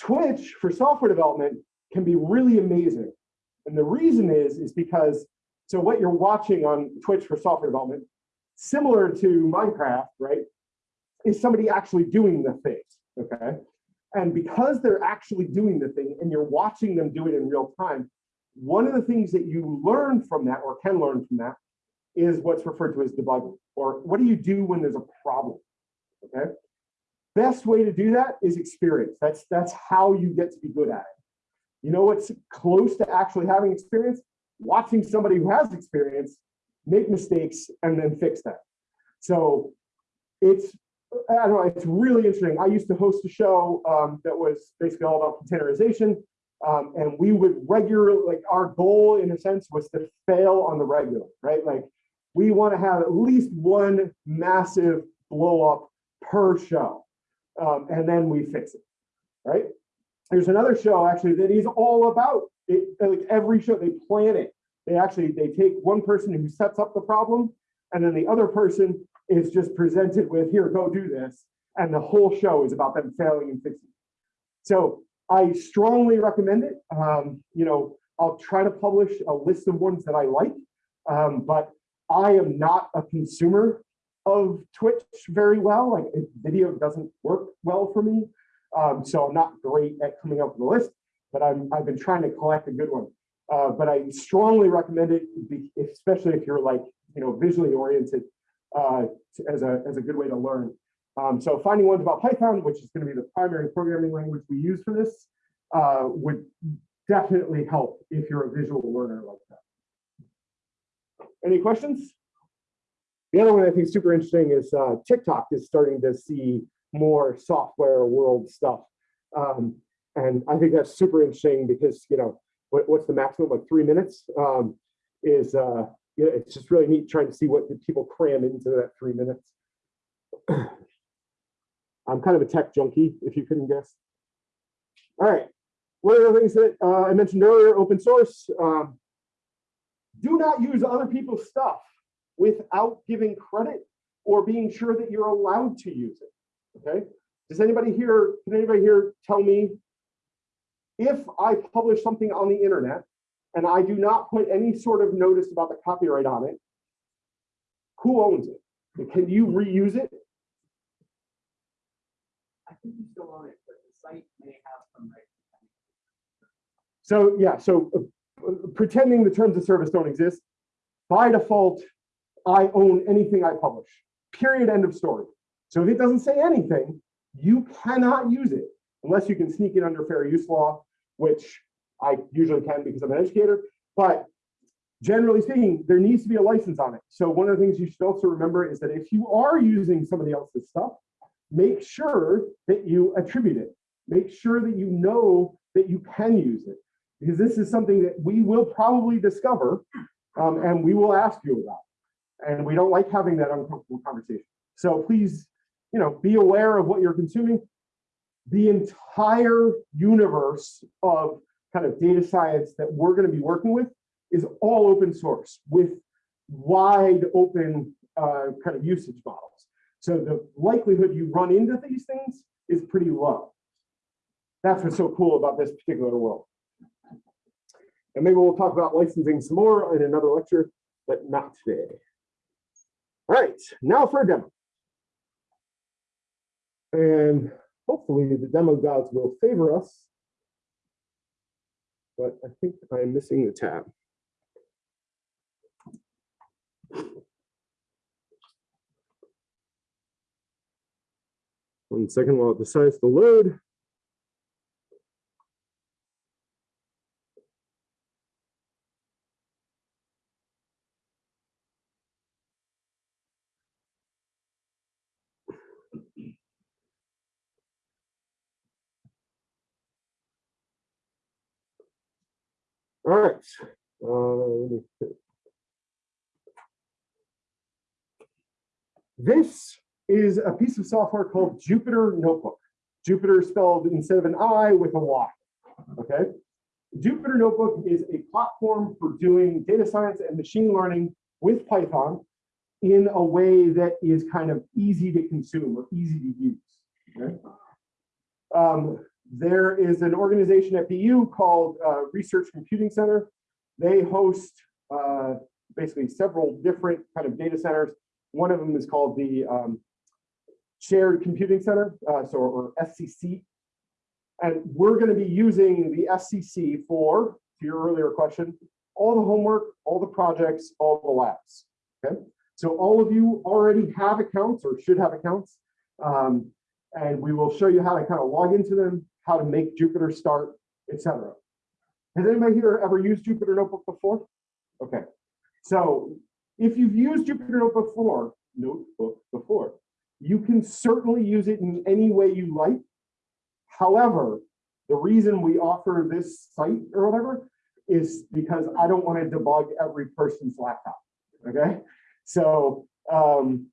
Twitch for software development can be really amazing. And the reason is, is because, so what you're watching on Twitch for software development, similar to Minecraft, right, is somebody actually doing the thing, okay? And because they're actually doing the thing and you're watching them do it in real time, one of the things that you learn from that or can learn from that is what's referred to as debugging, or what do you do when there's a problem, okay? Best way to do that is experience. That's, that's how you get to be good at it. You know what's close to actually having experience? Watching somebody who has experience make mistakes and then fix them. So it's, I don't know, it's really interesting. I used to host a show um, that was basically all about containerization. Um, and we would regularly, like our goal in a sense was to fail on the regular, right? Like we want to have at least one massive blow up per show. Um, and then we fix it, right? There's another show actually that is all about it. Like every show, they plan it. They actually they take one person who sets up the problem, and then the other person is just presented with here, go do this, and the whole show is about them failing and fixing. So I strongly recommend it. Um, you know, I'll try to publish a list of ones that I like, um, but I am not a consumer of Twitch very well. Like video doesn't work well for me. Um, so I'm not great at coming up with a list, but I'm, I've been trying to collect a good one. Uh, but I strongly recommend it, especially if you're like, you know, visually oriented uh, as, a, as a good way to learn. Um, so finding ones about Python, which is going to be the primary programming language we use for this, uh, would definitely help if you're a visual learner like that. Any questions? The other one I think is super interesting is uh, TikTok is starting to see more software world stuff. Um, and I think that's super interesting because, you know, what, what's the maximum, like three minutes um, is, uh, you know, it's just really neat trying to see what people cram into that three minutes. I'm kind of a tech junkie, if you couldn't guess. All right, one of the things that uh, I mentioned earlier, open source. Um, do not use other people's stuff without giving credit or being sure that you're allowed to use it. Okay. Does anybody here, can anybody here tell me if I publish something on the internet and I do not put any sort of notice about the copyright on it, who owns it? Can you reuse it?
I think you still own it, but the site may have some rights.
So yeah, so uh, pretending the terms of service don't exist, by default, I own anything I publish, period, end of story. So if it doesn't say anything, you cannot use it unless you can sneak it under fair use law, which I usually can because I'm an educator. But generally speaking, there needs to be a license on it. So one of the things you should also remember is that if you are using somebody else's stuff, make sure that you attribute it. Make sure that you know that you can use it. Because this is something that we will probably discover um, and we will ask you about. And we don't like having that uncomfortable conversation. So please, you know, be aware of what you're consuming. The entire universe of kind of data science that we're going to be working with is all open source with wide open uh, kind of usage models. So the likelihood you run into these things is pretty low. That's what's so cool about this particular world. And maybe we'll talk about licensing some more in another lecture, but not today. All right, now for a demo. And hopefully the demo gods will favor us. But I think I'm missing the tab. One second while it decides to load. All right. uh. This is a piece of software called Jupyter Notebook. Jupyter spelled instead of an I with a Y. Okay. Jupyter Notebook is a platform for doing data science and machine learning with Python in a way that is kind of easy to consume or easy to use. Okay? Um, there is an organization at BU called uh, Research Computing Center. They host uh, basically several different kind of data centers. One of them is called the um, Shared Computing Center, uh, so or SCC. And we're going to be using the SCC for, to your earlier question, all the homework, all the projects, all the labs. Okay, so all of you already have accounts or should have accounts. Um, and we will show you how to kind of log into them, how to make Jupyter start, etc. Has anybody here ever used Jupyter Notebook before? Okay, so if you've used Jupyter Notebook before, notebook before, you can certainly use it in any way you like. However, the reason we offer this site or whatever is because I don't want to debug every person's laptop. Okay, so um,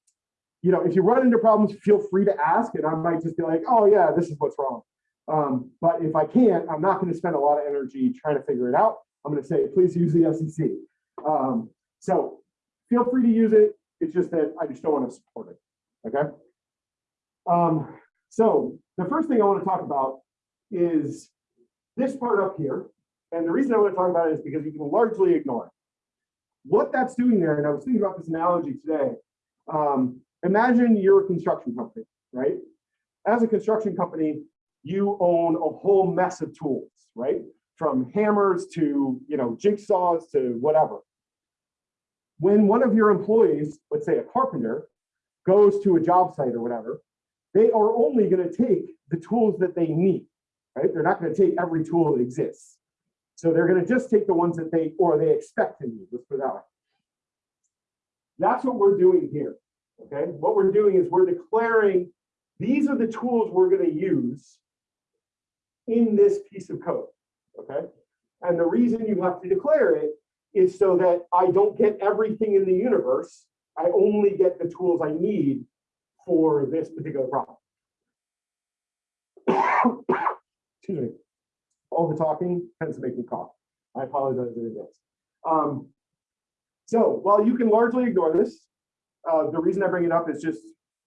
you know, if you run into problems, feel free to ask, and I might just be like, oh yeah, this is what's wrong. Um, but if I can't, I'm not going to spend a lot of energy trying to figure it out. I'm going to say, please use the SCC. Um, so feel free to use it. It's just that I just don't want to support it. Okay. Um, so the first thing I want to talk about is this part up here. And the reason I want to talk about it is because you can largely ignore it. What that's doing there, and I was thinking about this analogy today. Um, imagine you're a construction company, right? As a construction company, you own a whole mess of tools, right? From hammers to, you know, jigsaws to whatever. When one of your employees, let's say a carpenter, goes to a job site or whatever, they are only going to take the tools that they need, right? They're not going to take every tool that exists. So they're going to just take the ones that they or they expect to need. Let's put that way. That's what we're doing here. Okay, what we're doing is we're declaring these are the tools we're going to use in this piece of code. Okay, and the reason you have to declare it is so that I don't get everything in the universe. I only get the tools I need for this particular problem. Excuse me. All the talking tends to make me cough. I apologize in advance. Um, so while you can largely ignore this, uh, the reason I bring it up is just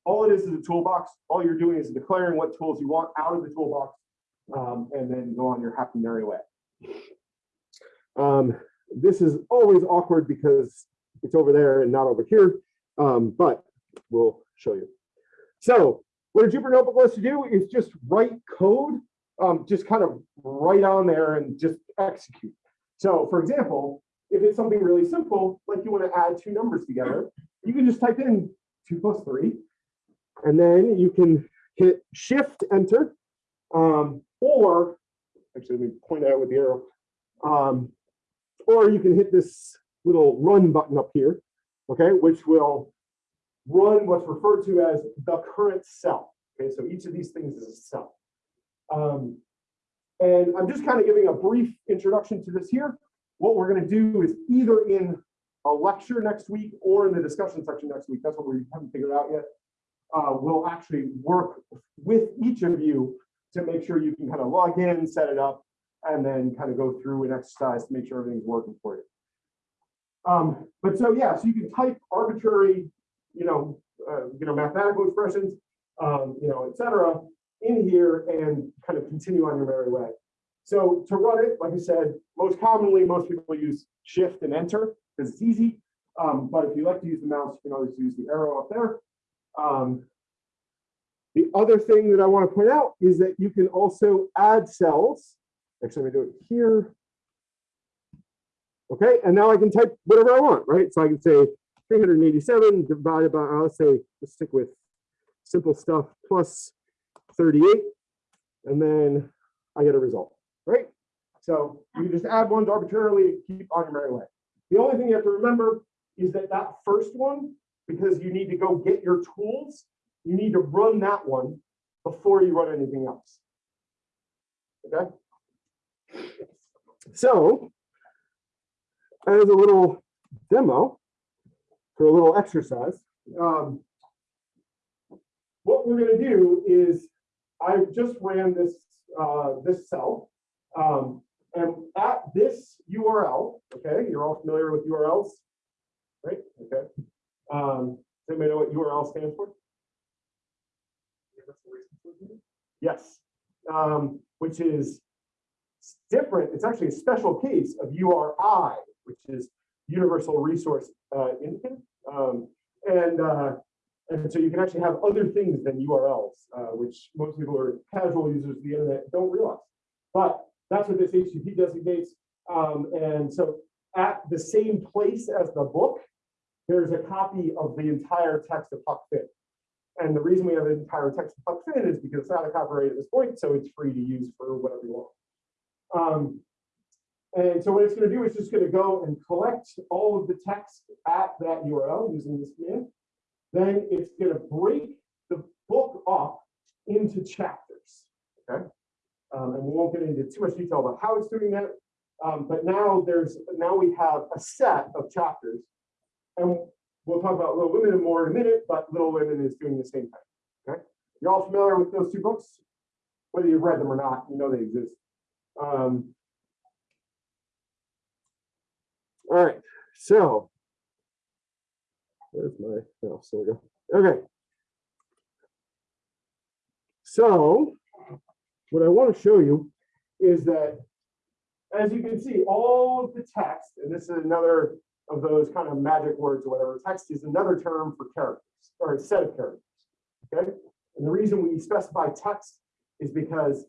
all it is is a toolbox. All you're doing is declaring what tools you want out of the toolbox um, and then go on your happy merry way. Um, this is always awkward because it's over there and not over here, um, but we'll show you. So what a Jupyter Notebook wants to do is just write code, um, just kind of write on there and just execute. So for example, if it's something really simple, like you want to add two numbers together, you can just type in two plus three. And then you can hit shift enter. Um, or actually, let me point out with the arrow. Um, or you can hit this little run button up here, okay, which will run what's referred to as the current cell. Okay, so each of these things is a cell. Um, and I'm just kind of giving a brief introduction to this here. What we're going to do is either in a lecture next week or in the discussion section next week. That's what we haven't figured out yet. Uh, we'll actually work with each of you to make sure you can kind of log in, set it up, and then kind of go through an exercise to make sure everything's working for you. Um, but so yeah, so you can type arbitrary, you know, uh, you know, mathematical expressions, um, you know, etc., in here and kind of continue on your merry way. So to run it, like I said, most commonly, most people use shift and enter because it's easy. Um, but if you like to use the mouse, you can always use the arrow up there. Um, the other thing that I want to point out is that you can also add cells. Actually, let me do it here. Okay, and now I can type whatever I want, right? So I can say 387 divided by, uh, I'll say, let's stick with simple stuff, plus 38. And then I get a result, right? So you can just add ones arbitrarily, and keep on your merry way. The only thing you have to remember is that that first one, because you need to go get your tools, you need to run that one before you run anything else. Okay? So, as a little demo for a little exercise, um, what we're going to do is I just ran this uh, this cell, um, and at this URL, okay, you're all familiar with URLs, right? Okay. Um, does anybody know what URL stands for? Yes, um, which is different. It's actually a special case of URI, which is Universal Resource uh, Indicate. Um, and, uh, and so you can actually have other things than URLs, uh, which most people are casual users of the internet don't realize. But that's what this HTTP designates. Um, and so at the same place as the book, there's a copy of the entire text of Huck Finn. And the reason we have an entire text Huck Finn is because it's not a copyright at this point, so it's free to use for whatever you want. Um, and so what it's going to do is just going to go and collect all of the text at that URL using this command. Then it's going to break the book up into chapters. Okay. Um, and we won't get into too much detail about how it's doing that. Um, but now there's now we have a set of chapters. And we'll talk about Little Women more in a minute, but Little Women is doing the same thing. Okay. You're all familiar with those two books? Whether you've read them or not, you know they exist. Um, all right, so where's my oh, so we go. Okay. So what I want to show you is that as you can see, all of the text, and this is another of those kind of magic words or whatever, text is another term for characters or a set of characters. Okay. And the reason we specify text is because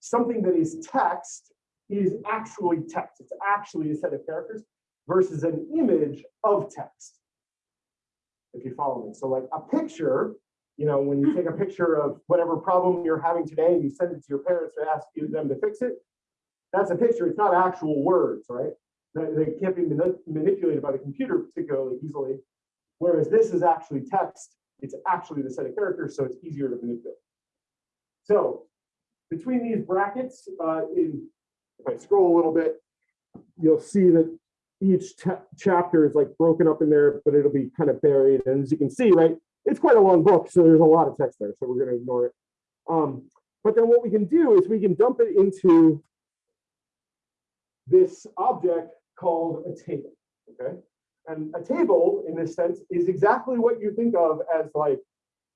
something that is text is actually text. It's actually a set of characters versus an image of text. If you follow me. So like a picture, you know, when you take a picture of whatever problem you're having today and you send it to your parents to ask you them to fix it, that's a picture. It's not actual words, right? They, they can't be manipulated by the computer particularly easily. Whereas this is actually text. It's actually the set of characters, so it's easier to manipulate. So between these brackets, uh, in, if I scroll a little bit, you'll see that each chapter is like broken up in there, but it'll be kind of buried. And as you can see, right, it's quite a long book, so there's a lot of text there, so we're going to ignore it. Um, but then what we can do is we can dump it into this object called a table, okay? And a table, in this sense, is exactly what you think of as like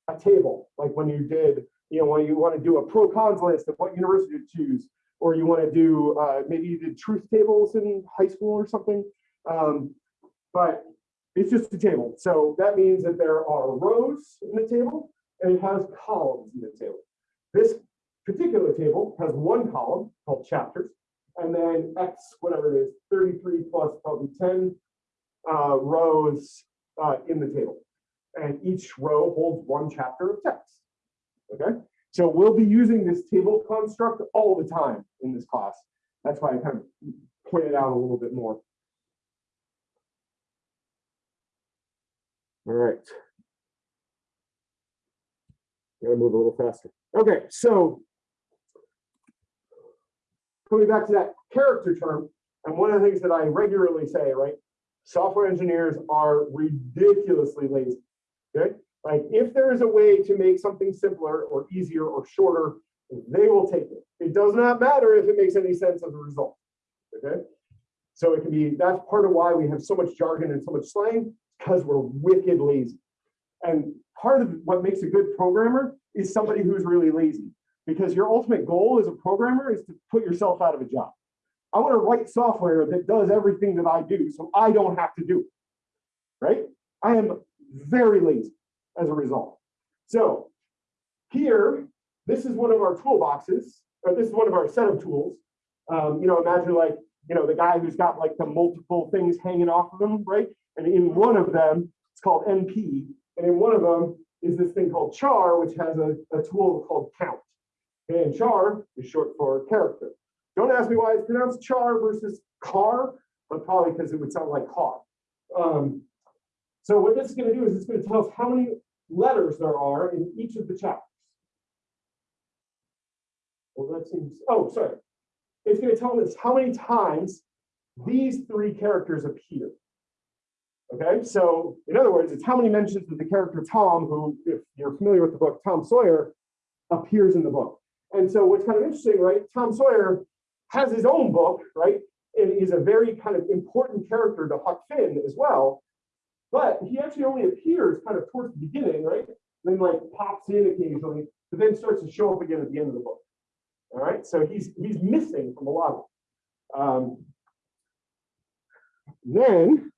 a table, like when you did, you know, when you want to do a pro cons list of what university to choose, or you want to do uh, maybe you did truth tables in high school or something. Um, but it's just a table. So that means that there are rows in the table and it has columns in the table. This particular table has one column called chapters and then X, whatever it is, thirty-three plus probably ten uh, rows uh, in the table. And each row holds one chapter of text. Okay, so we'll be using this table construct all the time in this class. That's why I kind of pointed out a little bit more. All right. Gotta move a little faster. Okay, so coming back to that character term, and one of the things that I regularly say, right? Software engineers are ridiculously lazy. Okay, like if there is a way to make something simpler or easier or shorter, they will take it. It does not matter if it makes any sense as a result. Okay, so it can be that's part of why we have so much jargon and so much slang because we're wicked lazy. And part of what makes a good programmer is somebody who's really lazy because your ultimate goal as a programmer is to put yourself out of a job. I want to write software that does everything that I do so I don't have to do it. Right? I am very lazy as a result. So here, this is one of our toolboxes, or this is one of our set of tools. Um, you know, imagine like, you know, the guy who's got like the multiple things hanging off of him, right? And in one of them, it's called NP. And in one of them is this thing called char, which has a, a tool called count. And char is short for character. Don't ask me why it's pronounced char versus car, but probably because it would sound like car. Um, so what this is going to do is it's going to tell us how many letters there are in each of the chapters. Well, that seems, oh, sorry. It's going to tell us how many times these three characters appear. Okay, so in other words, it's how many mentions of the character Tom, who, if you're familiar with the book Tom Sawyer, appears in the book. And so what's kind of interesting, right? Tom Sawyer has his own book, right? And he's a very kind of important character to Huck Finn as well. But he actually only appears kind of towards the beginning, right? Then like pops in occasionally, but then starts to show up again at the end of the book. All right, so he's he's missing from a lot of it. Um, then,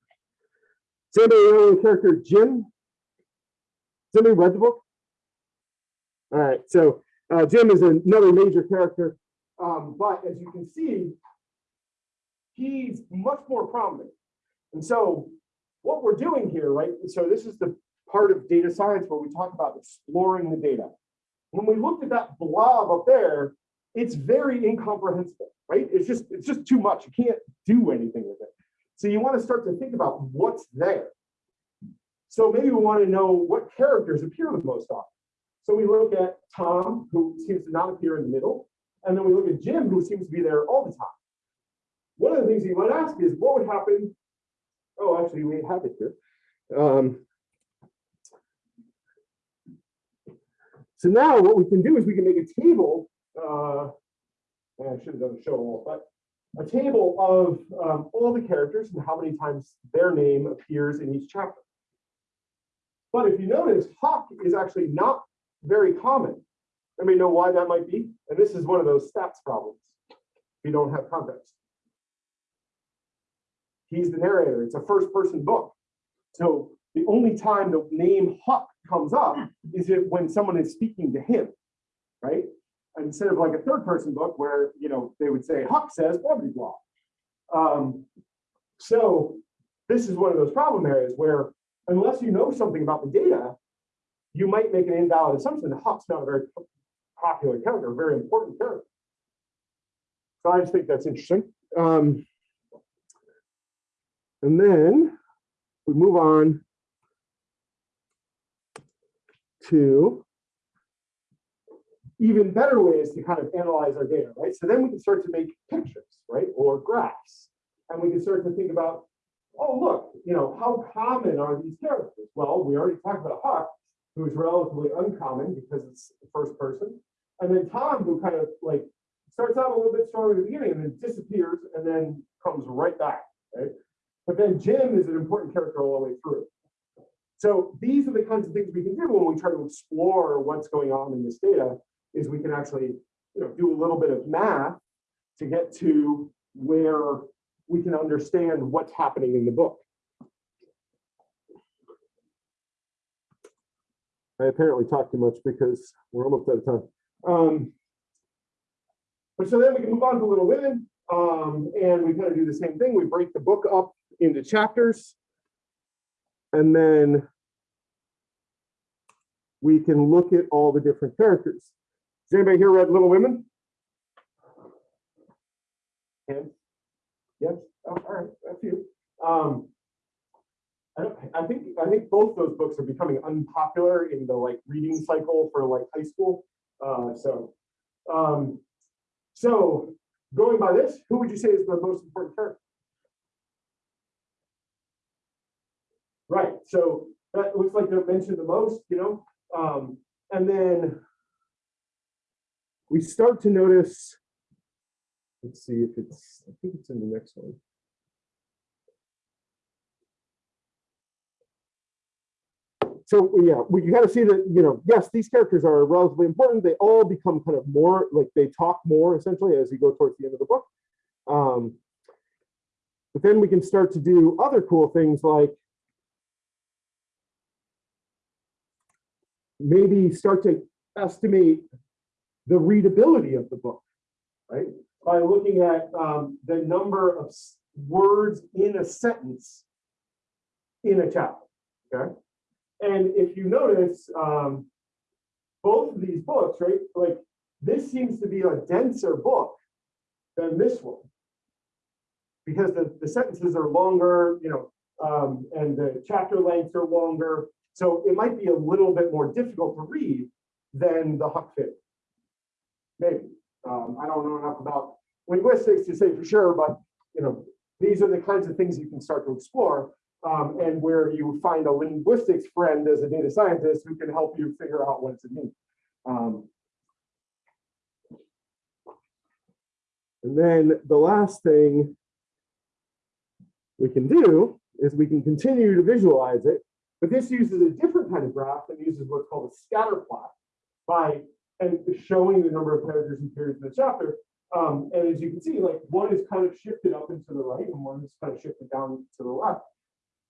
does anybody know the character Jim? Has anybody read the book? All right, so uh, Jim is another major character, um, but as you can see, he's much more prominent. And so what we're doing here, right? So this is the part of data science where we talk about exploring the data. When we looked at that blob up there, it's very incomprehensible, right? It's just it's just too much. You can't do anything with it. So you want to start to think about what's there. So maybe we want to know what characters appear the most often. So we look at Tom, who seems to not appear in the middle, and then we look at Jim, who seems to be there all the time. One of the things you might ask is what would happen? Oh, actually, we have it here. Um, so now what we can do is we can make a table. Uh, I should have done a show all, but a table of um, all the characters and how many times their name appears in each chapter. But if you notice, Huck is actually not very common. Anybody know why that might be? And this is one of those stats problems. We don't have context. He's the narrator. It's a first person book. So the only time the name Huck comes up is it when someone is speaking to him, right? Instead of like a third person book where, you know, they would say Huck says blah, blah, blah. Um, so this is one of those problem areas where unless you know something about the data, you might make an invalid assumption that Huck's not a very popular character, a very important character. So I just think that's interesting. Um, and then we move on to even better ways to kind of analyze our data, right? So then we can start to make pictures, right? Or graphs. And we can start to think about, oh, look, you know, how common are these characters? Well, we already talked about a Huck, who's relatively uncommon because it's the first person. And then Tom, who kind of like starts out a little bit stronger at the beginning and then disappears and then comes right back, right? But then Jim is an important character all the way through. So these are the kinds of things we can do when we try to explore what's going on in this data, is we can actually you know, do a little bit of math to get to where we can understand what's happening in the book. I apparently talk too much because we're almost out of time. Um, but so then we can move on to Little Women. Um, and we kind of do the same thing. We break the book up into chapters. And then we can look at all the different characters. Has anybody here read Little Women? Hands? Yes, oh, all right, a few. Um, I don't, I think, I think both those books are becoming unpopular in the like reading cycle for like high school. Uh, so, um, so going by this, who would you say is the most important character? Right, so that looks like they're mentioned the most, you know, um, and then we start to notice, let's see if it's, I think it's in the next one. So yeah, we got to see that, you know, yes, these characters are relatively important. They all become kind of more like they talk more essentially as you go towards the end of the book. Um, but then we can start to do other cool things like maybe start to estimate the readability of the book, right? By looking at um, the number of words in a sentence in a chapter, okay? And if you notice, um, both of these books, right, like this seems to be a denser book than this one. Because the, the sentences are longer, you know, um, and the chapter lengths are longer. So it might be a little bit more difficult to read than the Huck Finn. Maybe. Um, I don't know enough about linguistics to say for sure, but you know, these are the kinds of things you can start to explore. Um, and where you find a linguistics friend as a data scientist who can help you figure out what it means. Um, and then the last thing we can do is we can continue to visualize it, but this uses a different kind of graph that uses what's called a scatter plot by and showing the number of characters and periods in the chapter. Um, and as you can see, like one is kind of shifted up and to the right and one is kind of shifted down to the left.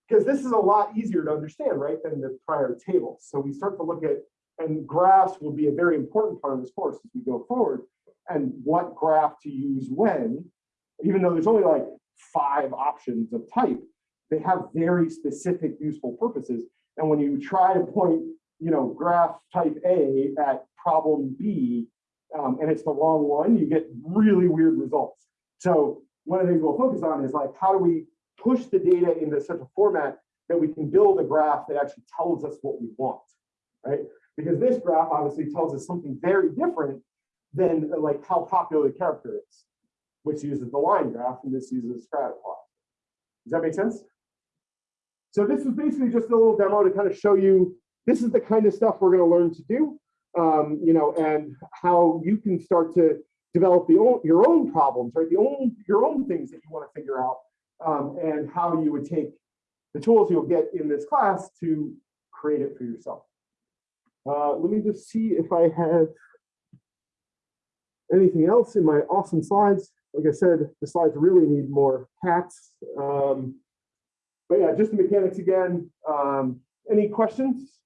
Because this is a lot easier to understand, right, than the prior tables. So we start to look at, and graphs will be a very important part of this course as we go forward, and what graph to use when, even though there's only like five options of type, they have very specific useful purposes. And when you try to point, you know, graph type A at problem B, um, and it's the wrong one, you get really weird results. So one of the things we'll focus on is like, how do we push the data into such a format that we can build a graph that actually tells us what we want, right? Because this graph obviously tells us something very different than uh, like how popular the character is, which uses the line graph and this uses a scatter plot. Does that make sense? So this is basically just a little demo to kind of show you, this is the kind of stuff we're gonna learn to do, um, you know, and how you can start to develop the own, your own problems, right? The own, your own things that you wanna figure out um, and how you would take the tools you'll get in this class to create it for yourself. Uh, let me just see if I have anything else in my awesome slides. Like I said, the slides really need more hats. Um, but yeah, just the mechanics again. Um, any questions?